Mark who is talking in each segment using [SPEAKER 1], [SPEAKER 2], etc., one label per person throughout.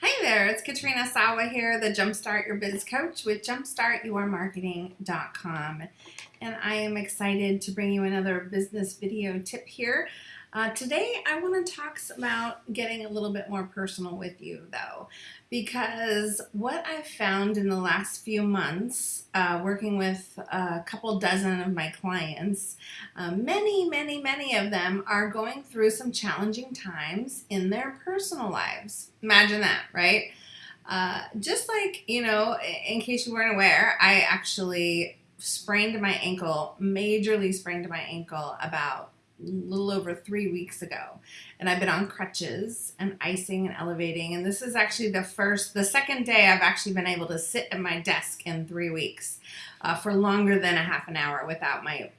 [SPEAKER 1] Hi there, it's Katrina Sawa here, the Jumpstart Your Biz Coach with jumpstartyourmarketing.com. And I am excited to bring you another business video tip here. Uh, today I want to talk about getting a little bit more personal with you though, because what I've found in the last few months uh, working with a couple dozen of my clients, uh, many, many, many of them are going through some challenging times in their personal lives. Imagine that, right? Uh, just like, you know, in case you weren't aware, I actually sprained my ankle, majorly sprained my ankle about little over three weeks ago. And I've been on crutches and icing and elevating. And this is actually the first, the second day I've actually been able to sit at my desk in three weeks uh, for longer than a half an hour without my,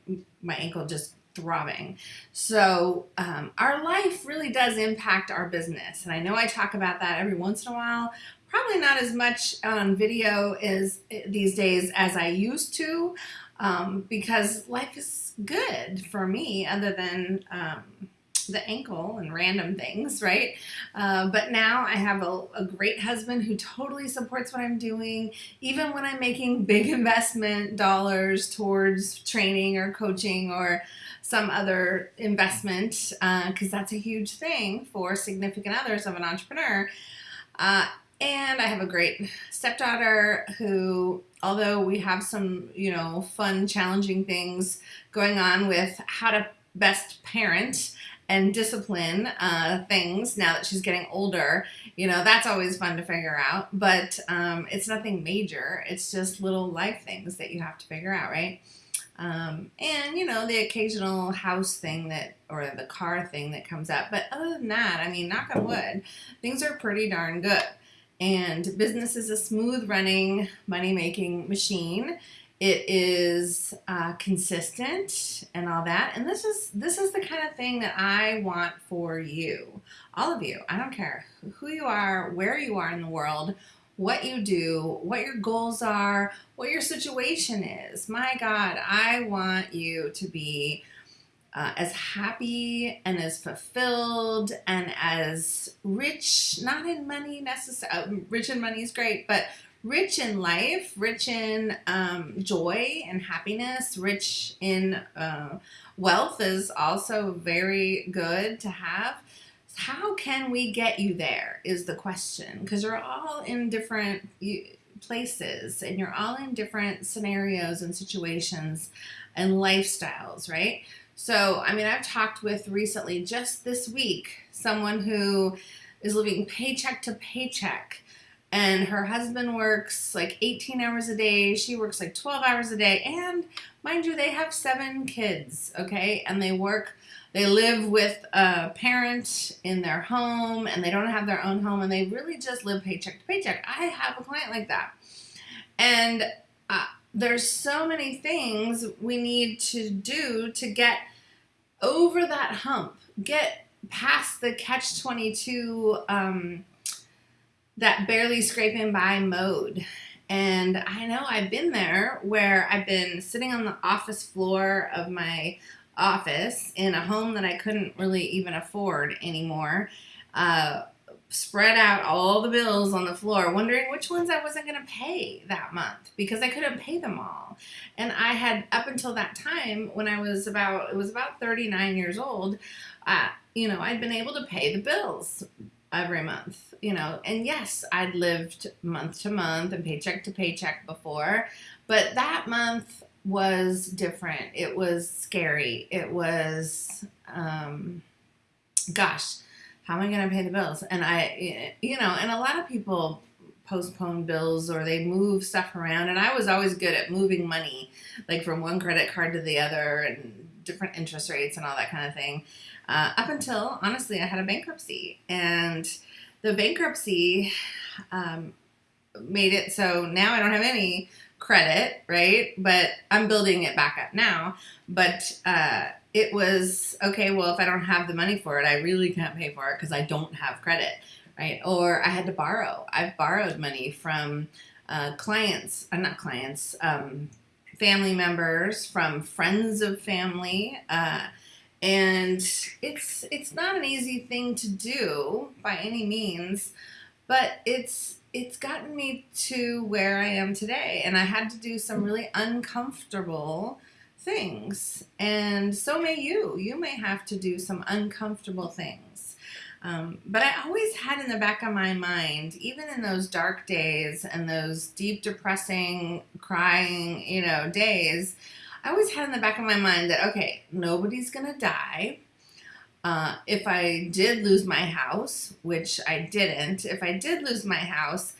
[SPEAKER 1] my ankle just throbbing. So um, our life really does impact our business. And I know I talk about that every once in a while, probably not as much on video as eh, these days as I used to um, because life is good for me other than um, the ankle and random things, right? Uh, but now I have a, a, great husband who totally supports what I'm doing, even when I'm making big investment dollars towards training or coaching or some other investment, because uh, that's a huge thing for significant others of an entrepreneur. Uh, and I have a great stepdaughter who, although we have some, you know, fun, challenging things going on with how to best parent and discipline uh, things now that she's getting older, you know, that's always fun to figure out. But um, it's nothing major. It's just little life things that you have to figure out, right? Um, and you know the occasional house thing that or the car thing that comes up but other than that I mean knock on wood things are pretty darn good and business is a smooth running money making machine. It is uh, consistent and all that. And this is this is the kind of thing that I want for you, all of you. I don't care who you are, where you are in the world, what you do, what your goals are, what your situation is. My God, I want you to be uh, as happy and as fulfilled and as rich, not in money necessarily, uh, rich in money is great, but rich in life, rich in um, joy and happiness, rich in uh, wealth is also very good to have. How can we get you there is the question because you're all in different places and you're all in different scenarios and situations and lifestyles, right? So, I mean, I've talked with recently, just this week, someone who is living paycheck to paycheck. And her husband works like 18 hours a day. She works like 12 hours a day. And mind you, they have seven kids, okay? And they work, they live with a parent in their home and they don't have their own home and they really just live paycheck to paycheck. I have a client like that. And uh, there's so many things we need to do to get over that hump, get past the catch 22, um, that barely scraping by mode. And I know I've been there where I've been sitting on the office floor of my office in a home that I couldn't really even afford anymore. Uh, spread out all the bills on the floor, wondering which ones I wasn't going to pay that month because I couldn't pay them all. And I had, up until that time, when I was about, it was about 39 years old, uh, you know, I'd been able to pay the bills every month, you know, and yes, I'd lived month to month and paycheck to paycheck before, but that month was different. It was scary. It was, um, gosh, how am I going to pay the bills? And I, you know, and a lot of people postpone bills or they move stuff around. And I was always good at moving money, like from one credit card to the other and different interest rates and all that kind of thing. Uh, up until, honestly, I had a bankruptcy. And the bankruptcy um, made it so now I don't have any credit, right? But I'm building it back up now. But uh, it was okay, well, if I don't have the money for it, I really can't pay for it because I don't have credit, right? Or I had to borrow. I've borrowed money from uh, clients, uh, not clients, um, family members, from friends of family. Uh, and it's it's not an easy thing to do by any means but it's it's gotten me to where I am today. And I had to do some really uncomfortable things. And so may you. You may have to do some uncomfortable things. Um, but I always had in the back of my mind, even in those dark days and those deep, depressing, crying, you know, days, I always had in the back of my mind that, okay, nobody's going to die. Uh, if I did lose my house, which I didn't, if I did lose my house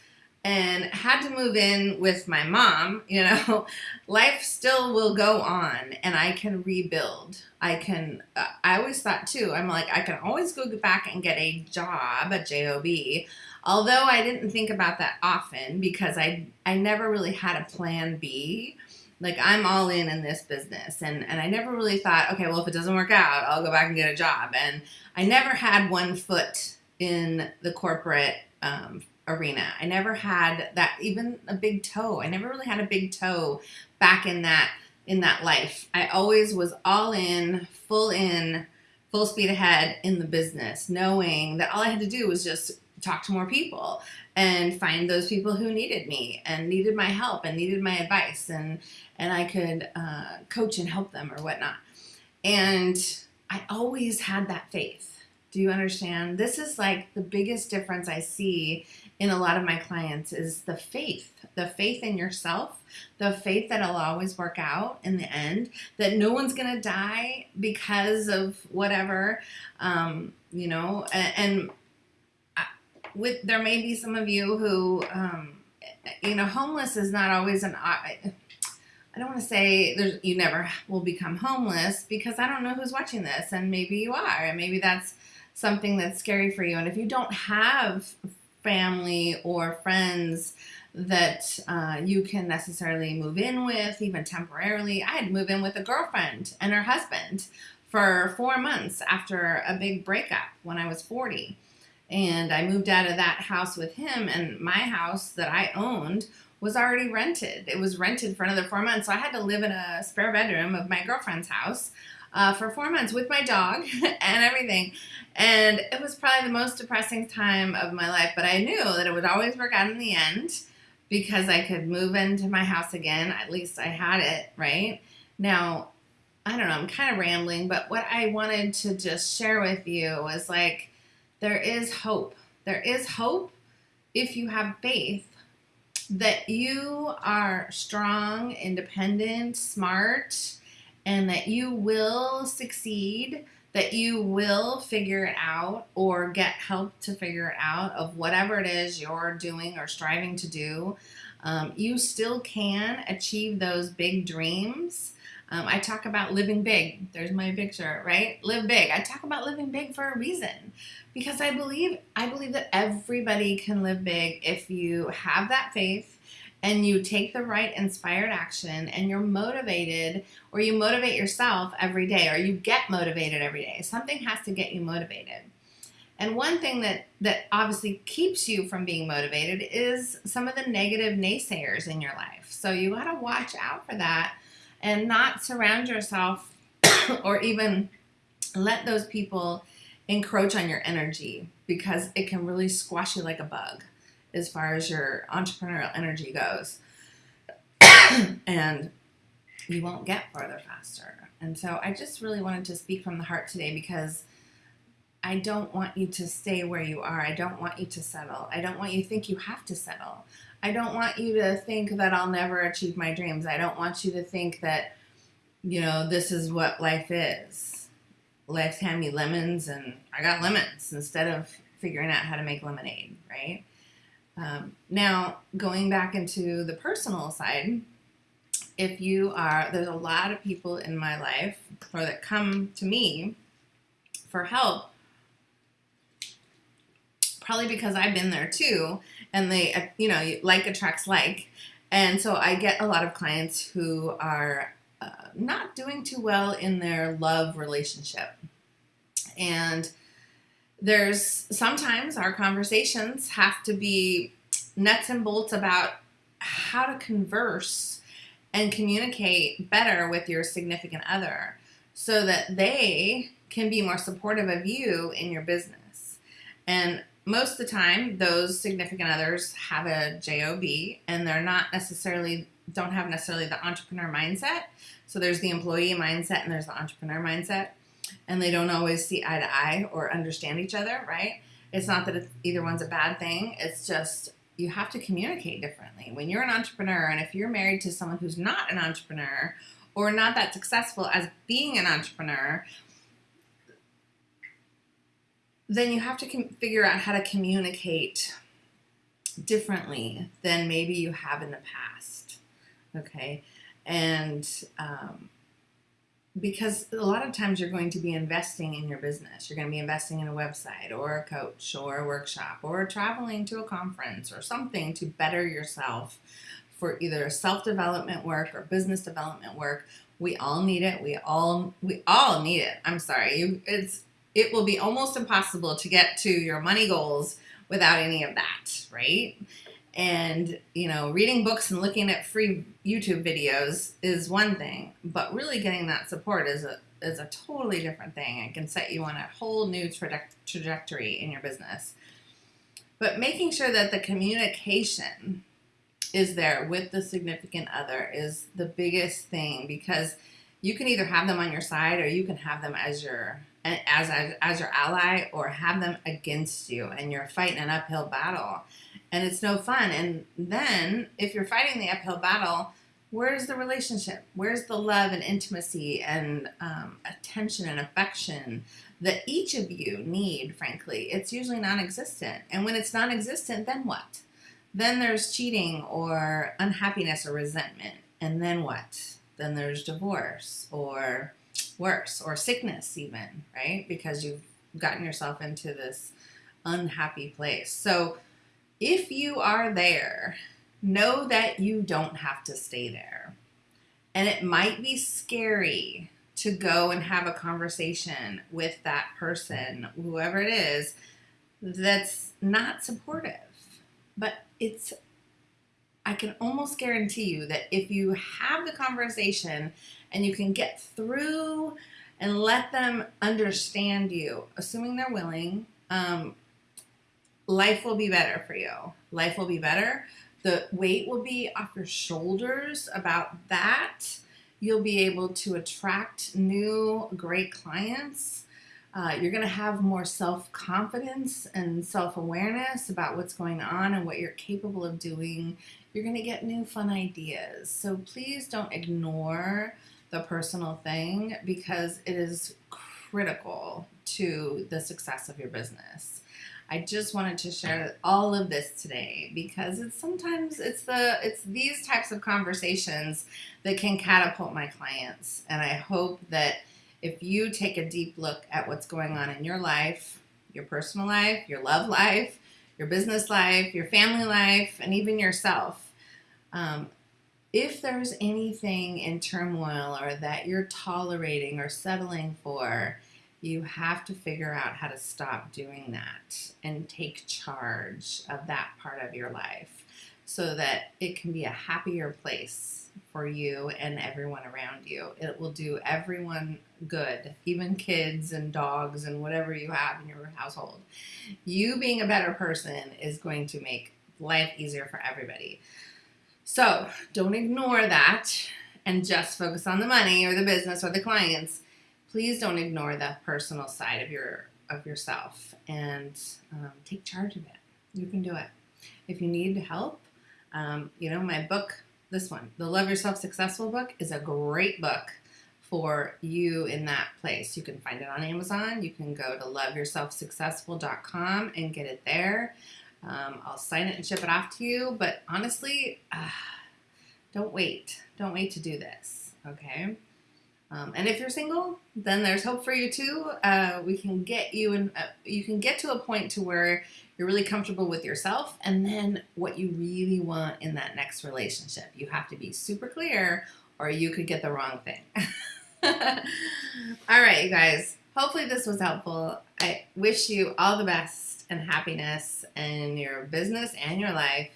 [SPEAKER 1] and had to move in with my mom, you know, life still will go on and I can rebuild. I can, uh, I always thought too, I'm like, I can always go back and get a job, a job. Although I didn't think about that often because I, I never really had a plan B like I'm all in in this business and and I never really thought okay well if it doesn't work out I'll go back and get a job and I never had one foot in the corporate um, arena I never had that even a big toe I never really had a big toe back in that in that life I always was all in full in full speed ahead in the business knowing that all I had to do was just talk to more people and find those people who needed me and needed my help and needed my advice and and I could uh, coach and help them or whatnot. And I always had that faith. Do you understand? This is like the biggest difference I see in a lot of my clients is the faith, the faith in yourself, the faith that it'll always work out in the end, that no one's going to die because of whatever, um, you know, and, and with there may be some of you who um, you know homeless is not always an I, I don't want to say you never will become homeless because I don't know who's watching this and maybe you are and maybe that's something that's scary for you and if you don't have family or friends that uh, you can necessarily move in with even temporarily I had to move in with a girlfriend and her husband for four months after a big breakup when I was 40 and I moved out of that house with him, and my house that I owned was already rented. It was rented for another four months, so I had to live in a spare bedroom of my girlfriend's house uh, for four months with my dog and everything. And it was probably the most depressing time of my life, but I knew that it would always work out in the end because I could move into my house again. At least I had it, right? Now, I don't know, I'm kind of rambling, but what I wanted to just share with you was like, there is hope. There is hope if you have faith that you are strong, independent, smart, and that you will succeed, that you will figure it out or get help to figure it out of whatever it is you're doing or striving to do. Um, you still can achieve those big dreams. Um, I talk about living big. There's my picture, right? Live big. I talk about living big for a reason because I believe I believe that everybody can live big if you have that faith and you take the right inspired action and you're motivated or you motivate yourself every day or you get motivated every day. Something has to get you motivated. And one thing that that obviously keeps you from being motivated is some of the negative naysayers in your life. So you got to watch out for that and not surround yourself or even let those people encroach on your energy because it can really squash you like a bug as far as your entrepreneurial energy goes. and you won't get further faster. And so I just really wanted to speak from the heart today because I don't want you to stay where you are. I don't want you to settle. I don't want you to think you have to settle. I don't want you to think that I'll never achieve my dreams. I don't want you to think that, you know, this is what life is life's hand me lemons and I got lemons instead of figuring out how to make lemonade, right? Um, now, going back into the personal side, if you are, there's a lot of people in my life or that come to me for help, probably because I've been there too, and they, uh, you know, like attracts like. And so I get a lot of clients who are uh, not doing too well in their love relationship. And there's sometimes our conversations have to be nuts and bolts about how to converse and communicate better with your significant other so that they can be more supportive of you in your business. And most of the time, those significant others have a job, and they're not necessarily don't have necessarily the entrepreneur mindset. So there's the employee mindset and there's the entrepreneur mindset, and they don't always see eye to eye or understand each other. Right? It's not that either one's a bad thing. It's just you have to communicate differently. When you're an entrepreneur, and if you're married to someone who's not an entrepreneur or not that successful as being an entrepreneur, then you have to figure out how to communicate differently than maybe you have in the past. Okay. And um, because a lot of times you're going to be investing in your business. You're going to be investing in a website or a coach or a workshop or traveling to a conference or something to better yourself for either self development work or business development work. We all need it. We all we all need it. I'm sorry. It's it will be almost impossible to get to your money goals without any of that, right? And, you know, reading books and looking at free YouTube videos is one thing, but really getting that support is a is a totally different thing. It can set you on a whole new traje- trajectory in your business. But making sure that the communication is there with the significant other is the biggest thing because you can either have them on your side or you can have them as your as as your ally or have them against you and you're fighting an uphill battle and it's no fun. And then if you're fighting the uphill battle where's the relationship? Where's the love and intimacy and um, attention and affection that each of you need frankly? It's usually non-existent. And when it's non-existent then what? Then there's cheating or unhappiness or resentment. And then what? Then there's divorce or worse or sickness even right? Because you've gotten yourself into this unhappy place. So if you are there know that you don't have to stay there. And it might be scary to go and have a conversation with that person whoever it is that's not supportive. But it's I can almost guarantee you that if you have the conversation and you can get through and let them understand you, assuming they're willing, um, life will be better for you. Life will be better. The weight will be off your shoulders about that. You'll be able to attract new great clients. Uh, you're going to have more self confidence and self awareness about what's going on and what you're capable of doing. You're going to get new fun ideas. So please don't ignore the personal thing because it is critical to the success of your business. I just wanted to share all of this today because it's sometimes it's the it's these types of conversations that can catapult my clients. And I hope that if you take a deep look at what's going on in your life, your personal life, your love life, your business life, your family life, and even yourself, um, if there's anything in turmoil or that you're tolerating or settling for, you have to figure out how to stop doing that and take charge of that part of your life so that it can be a happier place for you and everyone around you. It will do everyone good, even kids and dogs and whatever you have in your household. You being a better person is going to make life easier for everybody. So don't ignore that and just focus on the money or the business or the clients. Please don't ignore the personal side of your of yourself and um, take charge of it. You can do it. If you need help, um, you know my book, this one, the Love Yourself Successful book, is a great book for you in that place. You can find it on Amazon. You can go to loveyourselfsuccessful.com and get it there. Um, I'll sign it and ship it off to you. But honestly, uh, don't wait. Don't wait to do this. Okay. Um, and if you're single, then there's hope for you too. Uh, we can get you and uh, you can get to a point to where you're really comfortable with yourself, and then what you really want in that next relationship. You have to be super clear, or you could get the wrong thing. all right, you guys. Hopefully this was helpful. I wish you all the best and happiness in your business and your life.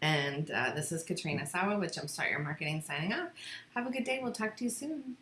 [SPEAKER 1] And uh, this is Katrina Sawa with Jumpstart Your Marketing signing off. Have a good day. We'll talk to you soon.